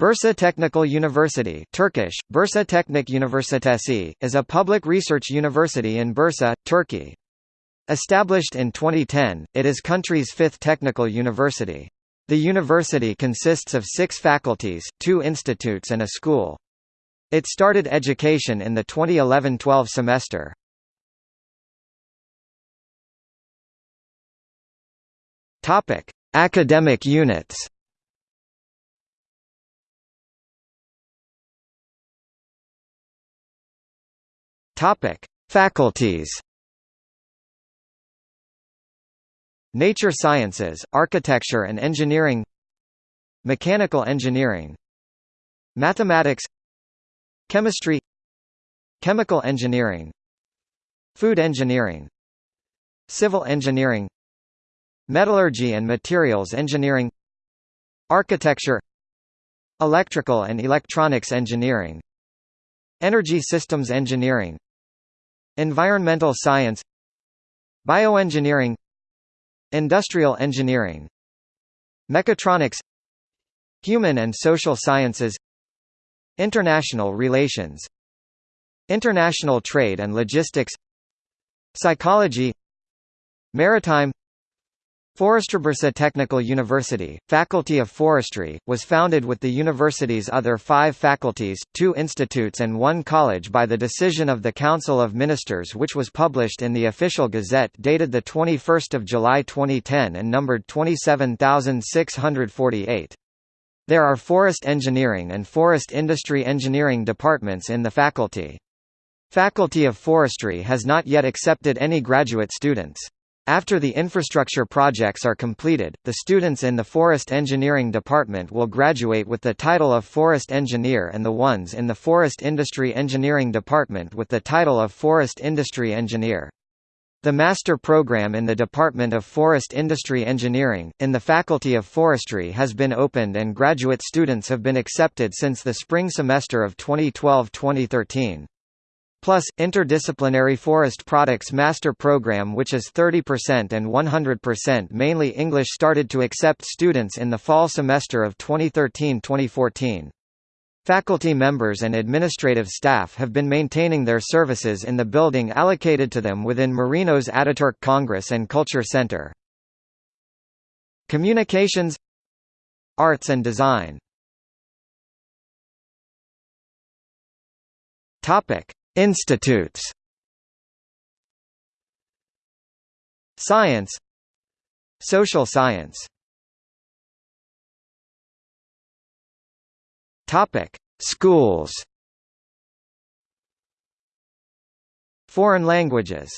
Bursa Technical University Turkish, Bursa Teknik Üniversitesi, is a public research university in Bursa, Turkey. Established in 2010, it is country's fifth technical university. The university consists of six faculties, two institutes and a school. It started education in the 2011-12 semester. Academic units. Topic: Faculties. Nature Sciences, Architecture and Engineering Mechanical Engineering Mathematics Chemistry Chemical Engineering Food Engineering Civil Engineering Metallurgy and Materials Engineering Architecture Electrical and Electronics Engineering Energy Systems Engineering Environmental Science Bioengineering Industrial Engineering Mechatronics Human and Social Sciences International Relations International Trade and Logistics Psychology Maritime Forestrybursa Technical University, Faculty of Forestry, was founded with the university's other five faculties, two institutes and one college by the decision of the Council of Ministers which was published in the Official Gazette dated 21 July 2010 and numbered 27648. There are forest engineering and forest industry engineering departments in the faculty. Faculty of Forestry has not yet accepted any graduate students. After the infrastructure projects are completed, the students in the Forest Engineering Department will graduate with the title of Forest Engineer and the ones in the Forest Industry Engineering Department with the title of Forest Industry Engineer. The master program in the Department of Forest Industry Engineering, in the Faculty of Forestry has been opened and graduate students have been accepted since the spring semester of 2012-2013. Plus, Interdisciplinary Forest Products Master Program which is 30% and 100% mainly English started to accept students in the fall semester of 2013-2014. Faculty members and administrative staff have been maintaining their services in the building allocated to them within Merinos Ataturk Congress and Culture Center. Communications Arts and Design Topic Institutes. Science. Social science. Topic: Schools. Foreign languages